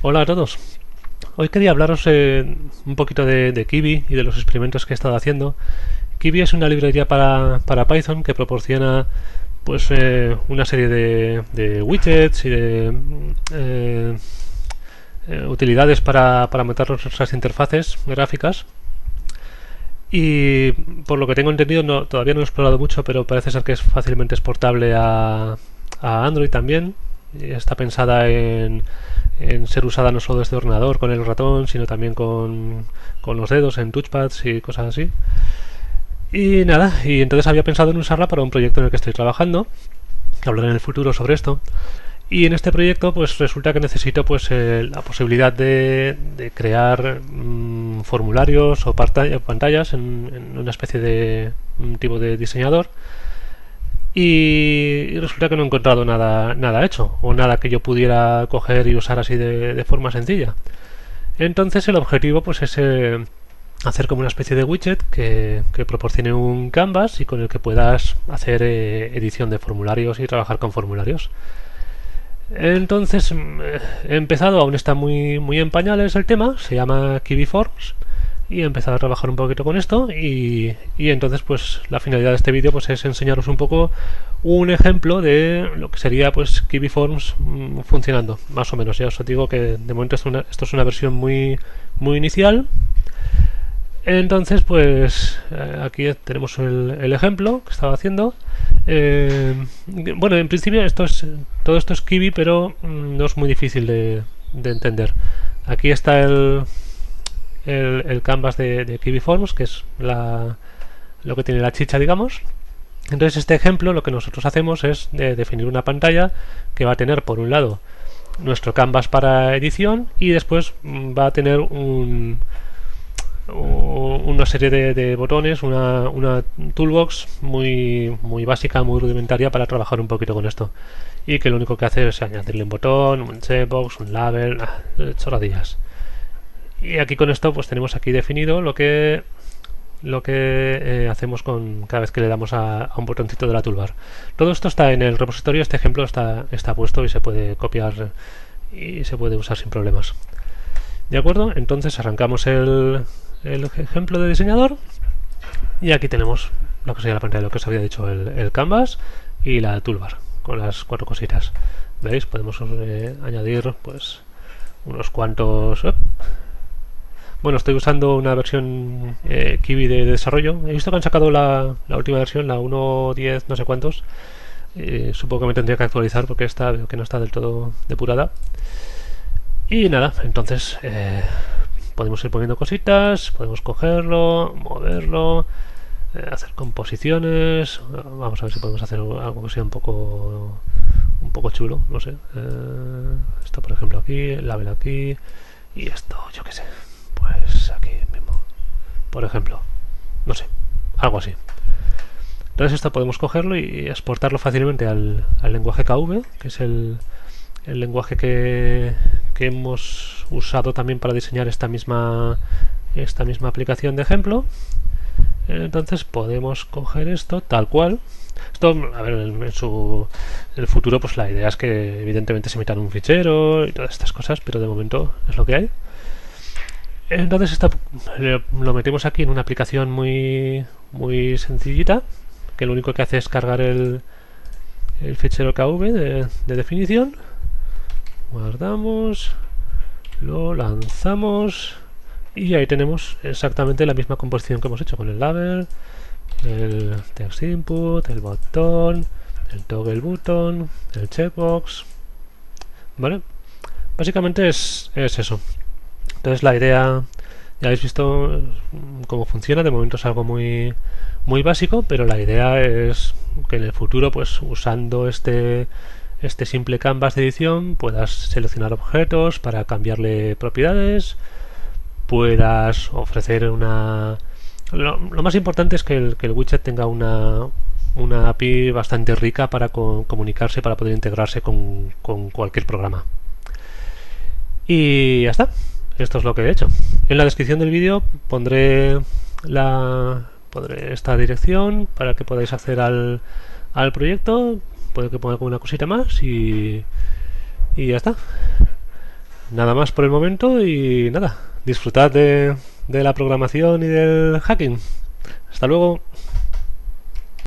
Hola a todos. Hoy quería hablaros eh, un poquito de, de, Kiwi y de los experimentos que he estado haciendo. Kiwi es una librería para, para Python que proporciona pues eh, una serie de, widgets y de eh, eh utilidades para, para montar nuestras interfaces gráficas. Y por lo que tengo entendido, no, todavía no he explorado mucho, pero parece ser que es fácilmente exportable a Android también. Está pensada en, ser usada no solo desde ordenador con el ratón, sino también con, los dedos en touchpads y cosas así. Y nada, y entonces había pensado en usarla para un proyecto en el que estoy trabajando, que hablaré en el futuro sobre esto. Y en este proyecto pues resulta que necesito pues la posibilidad de, crear mmm, formularios o pantallas en, una especie de tipo de diseñador y, resulta que no he encontrado nada, nada hecho o nada que yo pudiera coger y usar así de, forma sencilla. Entonces el objetivo pues es eh, hacer como una especie de widget que, que, proporcione un canvas y con el que puedas hacer eh, edición de formularios y trabajar con formularios. Entonces mm, he empezado, aún está muy, muy en pañales el tema, se llama Kiwi Forms y he empezado a trabajar un poquito con esto y, y entonces pues la finalidad de este vídeo pues es enseñaros un poco un ejemplo de lo que sería pues Kiwi Forms mmm, funcionando, más o menos. Ya os digo que de momento esto, una, esto es una versión muy, muy inicial entonces, pues eh, aquí tenemos el, el, ejemplo que estaba haciendo. Eh, bueno, en principio esto es, todo esto es Kiwi, pero mm, no es muy difícil de, de entender. Aquí está el, el, canvas de, de, Kiwi Forms, que es la, lo que tiene la chicha, digamos. Entonces, este ejemplo lo que nosotros hacemos es de definir una pantalla que va a tener, por un lado, nuestro canvas para edición y después mm, va a tener un una serie de, de botones, una, una, toolbox muy, muy básica, muy rudimentaria para trabajar un poquito con esto. Y que lo único que hace es añadirle un botón, un checkbox, un label, ah, chorradillas. Y aquí con esto pues tenemos aquí definido lo que lo que eh, hacemos con cada vez que le damos a, un botoncito de la toolbar. Todo esto está en el repositorio, este ejemplo está, está puesto y se puede copiar y se puede usar sin problemas. ¿De acuerdo? Entonces arrancamos el, el ejemplo de diseñador y aquí tenemos lo que sería la pantalla, lo que os había dicho, el, canvas y la toolbar con las cuatro cositas. ¿Veis? Podemos eh, añadir pues unos cuantos... Bueno, estoy usando una versión eh, Kiwi de, de, desarrollo. He visto que han sacado la, la última versión, la 1.10 no sé cuántos. Eh, supongo que me tendría que actualizar porque esta veo que no está del todo depurada. Y nada, entonces eh, podemos ir poniendo cositas, podemos cogerlo, moverlo, eh, hacer composiciones. Vamos a ver si podemos hacer algo que sea un poco un poco chulo, no sé. Eh, esto por ejemplo aquí, el label aquí y esto, yo qué sé. Pues aquí mismo. Por ejemplo, no sé, algo así. Entonces esto podemos cogerlo y exportarlo fácilmente al, lenguaje KV, que es el, lenguaje que, que hemos usado también para diseñar esta misma esta misma aplicación de ejemplo entonces podemos coger esto tal cual esto, a ver, en, su en el futuro pues la idea es que evidentemente se metan un fichero y todas estas cosas, pero de momento es lo que hay. Entonces esta, lo metemos aquí en una aplicación muy muy sencillita, que lo único que hace es cargar el, el fichero KV de, de definición. Guardamos lo lanzamos y ahí tenemos exactamente la misma composición que hemos hecho con el label el text input, el botón el toggle button, el checkbox. Vale básicamente es, es eso entonces la idea ya habéis visto cómo funciona de momento es algo muy muy básico pero la idea es que en el futuro pues usando este este simple canvas de edición puedas seleccionar objetos para cambiarle propiedades, puedas ofrecer una... Lo, lo más importante es que el, que el, widget tenga una, una API bastante rica para co comunicarse, para poder integrarse con, con cualquier programa. Y ya está. Esto es lo que he hecho. En la descripción del vídeo pondré la pondré esta dirección para que podáis acceder al, al proyecto puede que ponga alguna cosita más y, y ya está. nada más por el momento y nada, disfrutad de, de la programación y del hacking. Hasta luego.